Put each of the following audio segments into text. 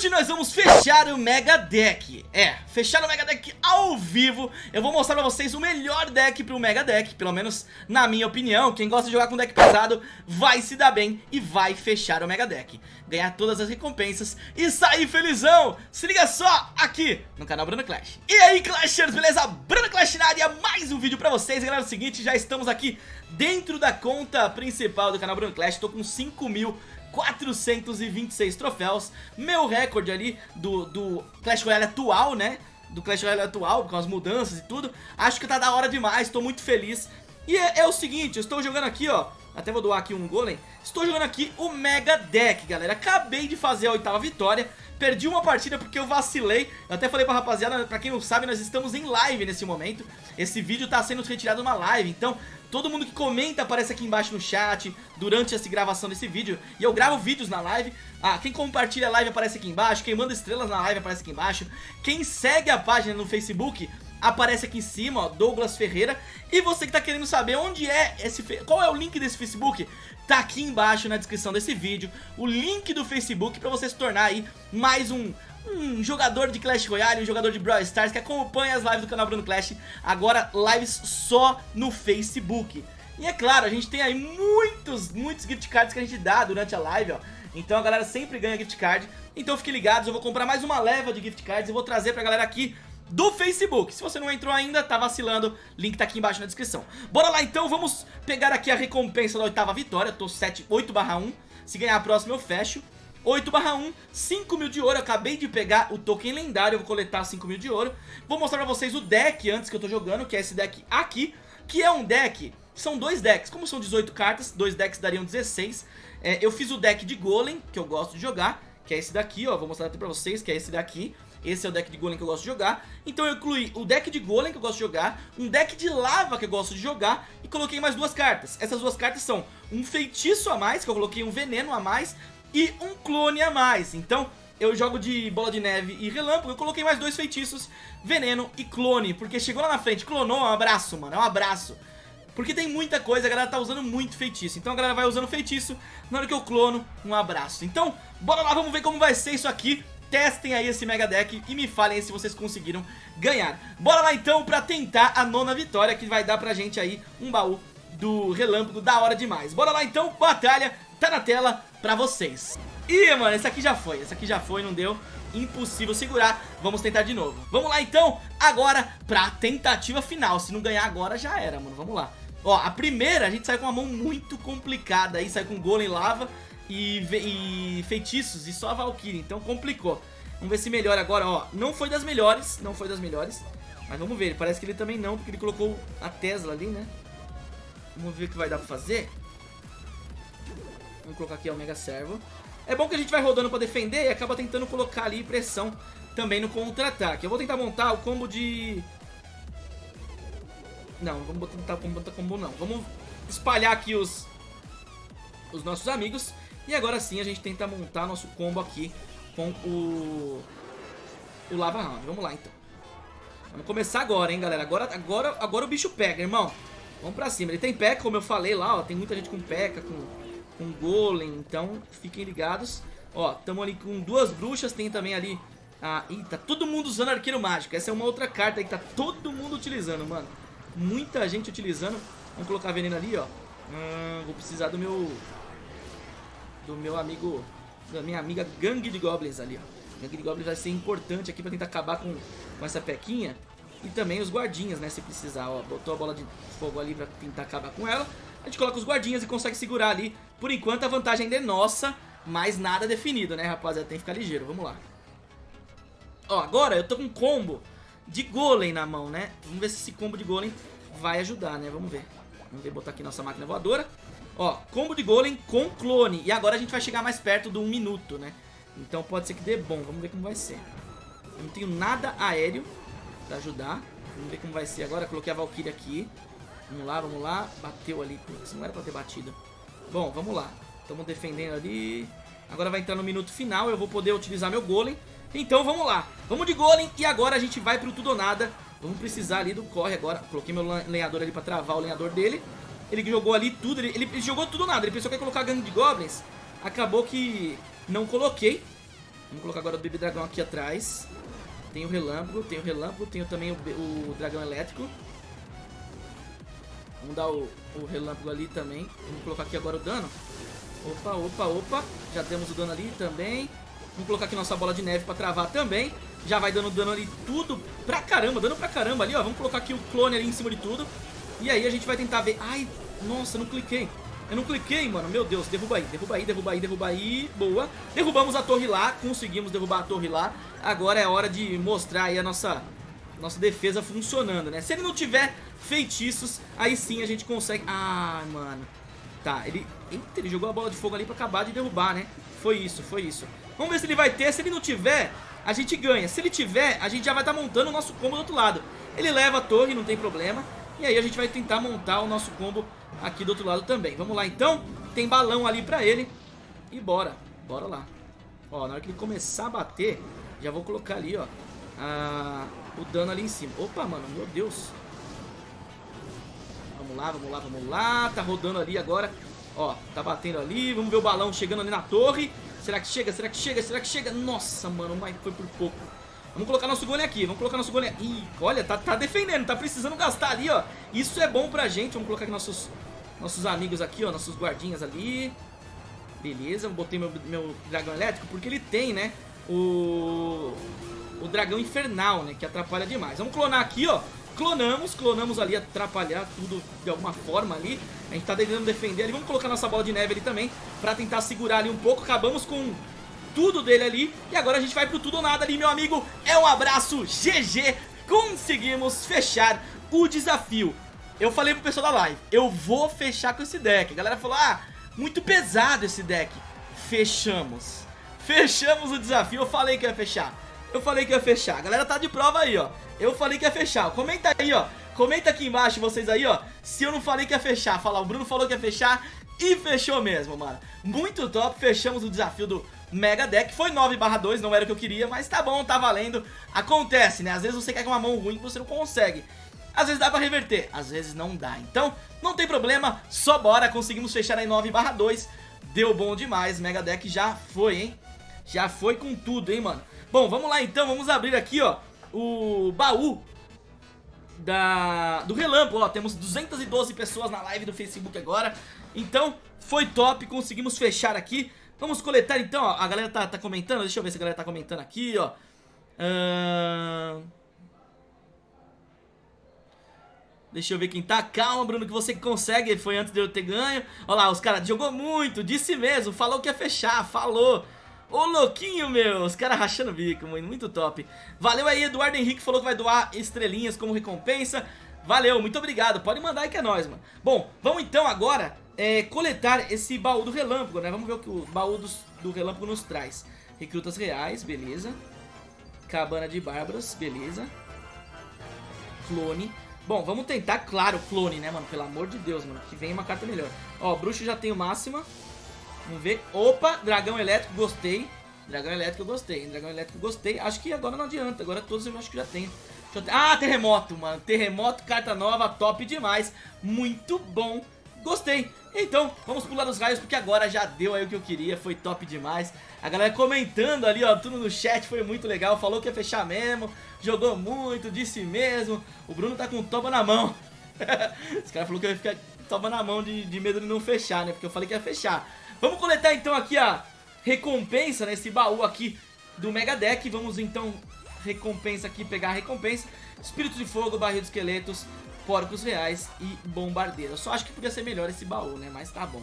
Hoje nós vamos fechar o Mega Deck É, fechar o Mega Deck ao vivo. Eu vou mostrar pra vocês o melhor deck pro Mega Deck Pelo menos na minha opinião. Quem gosta de jogar com deck pesado vai se dar bem E vai fechar o Mega Deck Ganhar todas as recompensas e sair felizão. Se liga só aqui no canal Bruno Clash. E aí Clashers, beleza? Bruno Clash na área, mais um vídeo pra vocês. Galera, é o seguinte, já estamos aqui dentro da conta principal do canal Bruno Clash. Tô com 5 mil 426 troféus, meu recorde ali do, do Clash Royale atual, né? Do Clash Royale atual, com as mudanças e tudo. Acho que tá da hora demais, tô muito feliz. E é, é, o seguinte, eu estou jogando aqui, ó. Até vou doar aqui um golem. Estou jogando aqui o Mega Deck, galera. Acabei de fazer a oitava vitória. Perdi uma partida porque eu vacilei. Eu até falei pra rapaziada, pra quem não sabe, nós estamos em live nesse momento. Esse vídeo tá sendo retirado numa live, então Todo mundo que comenta aparece aqui embaixo no chat durante essa gravação desse vídeo. E eu gravo vídeos na live. Ah, quem compartilha a live aparece aqui embaixo. Quem manda estrelas na live aparece aqui embaixo. Quem segue a página no Facebook aparece aqui em cima, ó, Douglas Ferreira. E você que tá querendo saber onde é esse... Qual é o link desse Facebook? Tá aqui embaixo na descrição desse vídeo. O link do Facebook pra você se tornar aí mais um um jogador de Clash Royale, um jogador de Brawl Stars que acompanha as lives do canal Bruno Clash, agora lives só no Facebook. E é claro, a gente tem aí muitos, muitos gift cards que a gente dá durante a live, ó. Então a galera sempre ganha gift card. Então fiquem ligados, eu vou comprar mais uma leva de gift cards e vou trazer pra galera aqui do Facebook. Se você não entrou ainda, tá vacilando, link tá aqui embaixo na descrição. Bora lá então, vamos pegar aqui a recompensa da oitava vitória, tô 7, 8 barra 1. Se ganhar a próxima eu fecho. 8 barra 1, 5 mil de ouro, eu acabei de pegar o token lendário, eu vou coletar 5 mil de ouro. Vou mostrar pra vocês o deck antes que eu tô jogando, que é esse deck aqui Que é um deck, são dois decks, como são 18 cartas, dois decks dariam 16 é, Eu fiz o deck de Golem, que eu gosto de jogar, que é esse daqui, ó, vou mostrar aqui pra vocês, que é esse daqui esse é o deck de Golem que eu gosto de jogar Então eu incluí o deck de Golem que eu gosto de jogar Um deck de Lava que eu gosto de jogar E coloquei mais duas cartas Essas duas cartas são um Feitiço a mais Que eu coloquei um Veneno a mais e um clone a mais. Então eu jogo de bola de neve e relâmpago, eu coloquei mais dois feitiços, veneno e clone, porque chegou lá na frente, clonou, um abraço, mano, é um abraço. Porque tem muita coisa, a galera tá usando muito feitiço, então a galera vai usando feitiço, na hora que eu clono, um abraço. Então, bora lá, vamos ver como vai ser isso aqui, testem aí esse Mega Deck e me falem se vocês conseguiram ganhar. Bora lá então pra tentar a nona vitória, que vai dar pra gente aí um baú do relâmpago da hora demais. Bora lá então, batalha, tá na tela pra vocês. Ih, mano, esse aqui já foi, esse aqui já foi, não deu Impossível segurar, vamos tentar de novo Vamos lá então, agora pra tentativa final Se não ganhar agora já era, mano, vamos lá Ó, a primeira a gente sai com uma mão muito complicada aí Sai com golem lava e, e feitiços e só a Valkyrie Então complicou Vamos ver se melhora agora, ó Não foi das melhores, não foi das melhores Mas vamos ver, parece que ele também não Porque ele colocou a Tesla ali, né Vamos ver o que vai dar pra fazer Vamos colocar aqui o Mega Servo. É bom que a gente vai rodando pra defender e acaba tentando colocar ali pressão também no contra-ataque. Eu vou tentar montar o combo de... Não, vamos tentar montar combo não. Vamos espalhar aqui os, os nossos amigos. E agora sim a gente tenta montar nosso combo aqui com o, o Lava Round. Vamos lá então. Vamos começar agora, hein, galera. Agora, agora, agora o bicho pega, irmão. Vamos pra cima. Ele tem P.E.K.K.A, como eu falei lá, ó. Tem muita gente com P.E.K.K.A, com com golem, então fiquem ligados. Ó, estamos ali com duas bruxas, tem também ali... Ah, ih, tá todo mundo usando arqueiro mágico. Essa é uma outra carta aí que tá todo mundo utilizando, mano. Muita gente utilizando. Vamos colocar veneno ali, ó. Hum, vou precisar do meu... Do meu amigo... Da minha amiga Gangue de Goblins ali, ó. Gangue de Goblins vai ser importante aqui pra tentar acabar com, com essa pequinha. E também os guardinhas, né, se precisar, ó. Botou a bola de fogo ali pra tentar acabar com ela. A gente coloca os guardinhas e consegue segurar ali. Por enquanto a vantagem ainda é nossa, mas nada definido, né, rapaziada? Tem que ficar ligeiro, vamos lá. Ó, agora eu tô com um combo de golem na mão, né? Vamos ver se esse combo de golem vai ajudar, né? Vamos ver. Vamos ver, botar aqui nossa máquina voadora. Ó, combo de golem com clone. E agora a gente vai chegar mais perto do 1 um minuto, né? Então pode ser que dê bom. Vamos ver como vai ser. Eu não tenho nada aéreo pra ajudar. Vamos ver como vai ser agora. Coloquei a Valkyrie aqui. Vamos lá, vamos lá. Bateu ali. Putz, não era pra ter batido. Bom, vamos lá. Estamos defendendo ali. Agora vai entrar no minuto final. Eu vou poder utilizar meu golem. Então vamos lá. Vamos de golem. E agora a gente vai pro tudo ou nada. Vamos precisar ali do corre agora. Coloquei meu lenhador ali pra travar o lenhador dele. Ele jogou ali tudo. Ele, ele jogou tudo ou nada. Ele pensou que ia colocar gangue de goblins. Acabou que não coloquei. Vamos colocar agora o Baby Dragão aqui atrás. Tem o Relâmpago, tem o Relâmpago, tem também o, o Dragão Elétrico. Vamos dar o, o Relâmpago ali também. Vamos colocar aqui agora o dano. Opa, opa, opa. Já temos o dano ali também. Vamos colocar aqui nossa bola de neve pra travar também. Já vai dando dano ali tudo pra caramba, dano pra caramba ali, ó. Vamos colocar aqui o clone ali em cima de tudo. E aí a gente vai tentar ver... Ai, nossa, não cliquei. Eu não cliquei, mano. Meu Deus, derruba aí, derruba aí, derruba aí, derruba aí. Boa. Derrubamos a torre lá, conseguimos derrubar a torre lá. Agora é hora de mostrar aí a nossa, nossa defesa funcionando, né? Se ele não tiver feitiços, aí sim a gente consegue... Ah, mano. Tá, ele... Eita, ele jogou a bola de fogo ali pra acabar de derrubar, né? Foi isso, foi isso. Vamos ver se ele vai ter. Se ele não tiver, a gente ganha. Se ele tiver, a gente já vai estar tá montando o nosso combo do outro lado. Ele leva a torre, não tem problema. E aí a gente vai tentar montar o nosso combo aqui do outro lado também. Vamos lá então. Tem balão ali pra ele. E bora. Bora lá. Ó, na hora que ele começar a bater, já vou colocar ali, ó. A... O dano ali em cima. Opa, mano, meu Deus. Vamos lá, vamos lá, vamos lá. Tá rodando ali agora. Ó, tá batendo ali. Vamos ver o balão chegando ali na torre. Será que chega? Será que chega? Será que chega? Nossa, mano, mas foi por pouco. Vamos colocar nosso golem aqui, vamos colocar nosso golem... Ih, olha, tá, tá defendendo, tá precisando gastar ali, ó. Isso é bom pra gente, vamos colocar aqui nossos, nossos amigos aqui, ó, nossos guardinhas ali. Beleza, botei meu, meu dragão elétrico, porque ele tem, né, o... O dragão infernal, né, que atrapalha demais. Vamos clonar aqui, ó. Clonamos, clonamos ali, atrapalhar tudo de alguma forma ali. A gente tá tentando defender ali. Vamos colocar nossa bola de neve ali também, pra tentar segurar ali um pouco. Acabamos com tudo dele ali. E agora a gente vai pro tudo ou nada ali, meu amigo. É um abraço, GG. Conseguimos fechar o desafio. Eu falei pro pessoal da live, eu vou fechar com esse deck. A galera falou, ah, muito pesado esse deck. Fechamos. Fechamos o desafio, eu falei que ia fechar. Eu falei que ia fechar. A galera tá de prova aí, ó. Eu falei que ia fechar. Comenta aí, ó. Comenta aqui embaixo vocês aí, ó. Se eu não falei que ia fechar. Fala, o Bruno falou que ia fechar e fechou mesmo, mano. Muito top. Fechamos o desafio do Mega Deck. Foi 9 barra 2, não era o que eu queria, mas tá bom, tá valendo. Acontece, né? Às vezes você quer com uma mão ruim você não consegue. Às vezes dá pra reverter, às vezes não dá. Então, não tem problema, só bora. Conseguimos fechar em 9 barra 2. Deu bom demais, Mega Deck já foi, hein? Já foi com tudo, hein, mano? Bom, vamos lá então, vamos abrir aqui, ó, o baú da, do Relâmpago, ó, temos 212 pessoas na live do Facebook agora, então foi top, conseguimos fechar aqui, Vamos coletar então, ó. A galera tá, tá comentando. Deixa eu ver se a galera tá comentando aqui, ó. Uh... Deixa eu ver quem tá. Calma, Bruno, que você consegue. Foi antes de eu ter ganho. Olha lá, os caras jogou muito, disse mesmo. Falou que ia fechar, falou. Ô, louquinho, meu. Os caras rachando o bico, muito, muito top. Valeu aí, Eduardo Henrique falou que vai doar estrelinhas como recompensa. Valeu, muito obrigado. Pode mandar aí que é nóis, mano. Bom, vamos então agora é, coletar esse baú do relâmpago, né? Vamos ver o que o baú dos, do relâmpago nos traz. Recrutas reais, beleza. Cabana de bárbaros, beleza. Clone. Bom, vamos tentar, claro, clone, né, mano? Pelo amor de Deus, mano. Que vem uma carta melhor. Ó, bruxo já tem o máxima. Vamos ver. Opa, dragão elétrico, gostei. Dragão elétrico gostei. Dragão elétrico gostei. Acho que agora não adianta. Agora todos eu acho que já tenho. Ah, terremoto, mano. Terremoto, carta nova, top demais. Muito bom. Gostei. Então, vamos pular os raios porque agora já deu aí o que eu queria, foi top demais. A galera comentando ali, ó, tudo no chat, foi muito legal, falou que ia fechar mesmo, jogou muito, disse mesmo. O Bruno tá com toba na mão. Esse cara falou que eu ia ficar toba na mão de, de medo de não fechar, né, porque eu falei que ia fechar. Vamos coletar então aqui a recompensa nesse baú aqui do Mega Deck. Vamos então recompensa aqui, pegar a recompensa. Espírito de Fogo, Barril de Esqueletos, porcos reais e bombardeiro. Eu só acho que podia ser melhor esse baú, né? Mas tá bom.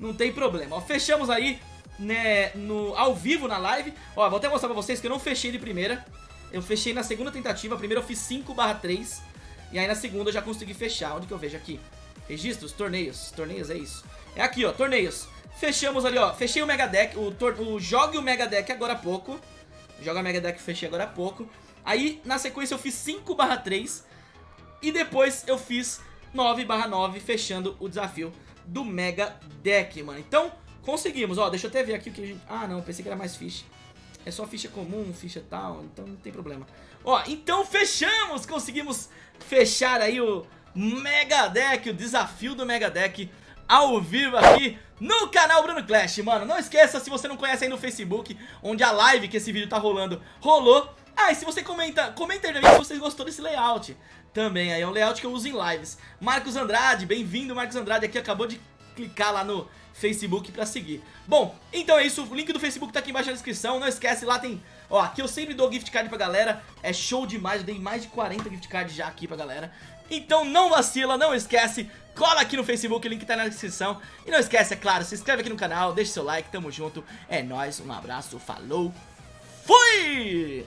Não tem problema. Ó, fechamos aí, né, no, ao vivo na live. Ó, vou até mostrar pra vocês que eu não fechei de primeira. Eu fechei na segunda tentativa. A primeira eu fiz 5 barra 3. E aí na segunda eu já consegui fechar. Onde que eu vejo aqui? Registros, torneios. Torneios, é isso. É aqui, ó, torneios. Fechamos ali, ó. Fechei o Mega Deck. O, o Jogue o Mega Deck agora há pouco. Joga Mega Deck, fechei agora há pouco. Aí, na sequência, eu fiz 5 barra 3. E depois eu fiz 9 barra 9 fechando o desafio do Mega Deck, mano. Então, conseguimos. Ó, deixa eu até ver aqui o que a gente... Ah, não, pensei que era mais ficha. É só ficha comum, ficha tal, então não tem problema. Ó, então fechamos! Conseguimos fechar aí o Mega Deck, o desafio do Mega Deck. ao vivo aqui no canal Bruno Clash Mano, não esqueça, se você não conhece aí no Facebook Onde a live que esse vídeo tá rolando, rolou Ah, e se você comenta, comenta aí se você gostou desse layout Também. Aí, é um layout que eu uso em lives. Marcos Andrade, bem-vindo Marcos Andrade aqui, acabou de clicar lá no Facebook pra seguir. Bom, então é isso, o link do Facebook tá aqui embaixo na descrição. Não esquece, lá tem... Ó, aqui eu sempre dou gift card pra galera. É show demais, eu dei mais de 40 gift cards já aqui pra galera. Então não vacila, não esquece. Cola aqui no Facebook, o link tá na descrição. E não esquece, é claro, se inscreve aqui no canal Deixa seu like, tamo junto. É nóis, um abraço, falou Fui!